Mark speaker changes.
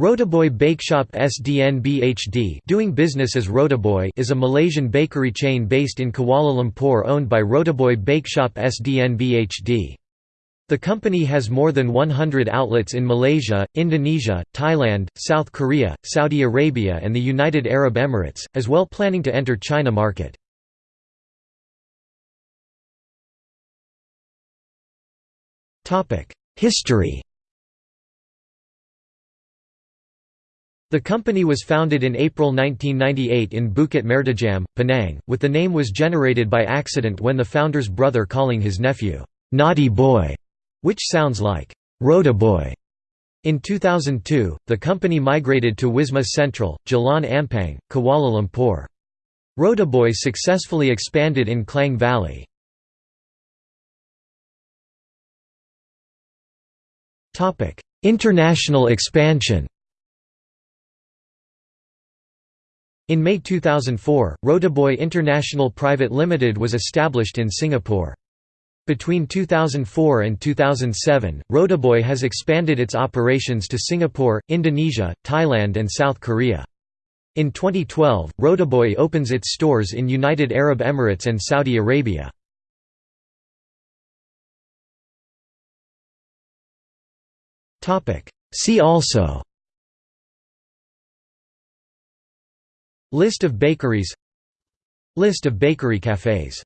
Speaker 1: Rotiboy Bakeshop SDN BHD doing business as Rotiboy is a Malaysian bakery chain based in Kuala Lumpur owned by Rotiboy Bakeshop SDN BHD. The company has more than 100 outlets in Malaysia, Indonesia, Thailand, South Korea, Saudi Arabia and the United Arab Emirates, as well planning to enter China market. History The company was founded in April 1998 in Bukit Mertajam, Penang, with the name was generated by accident when the founder's brother calling his nephew, "'Naughty Boy' which sounds like, "'Rotiboy'. In 2002, the company migrated to Wisma Central, Jalan Ampang, Kuala Lumpur. Rotiboy successfully expanded in Klang Valley. International expansion In May 2004, Rotiboy International Private Limited was established in Singapore. Between 2004 and 2007, Rotiboy has expanded its operations to Singapore, Indonesia, Thailand and South Korea. In 2012, Rotiboy opens its stores in United Arab Emirates and Saudi Arabia. See also List of bakeries. List of bakery cafes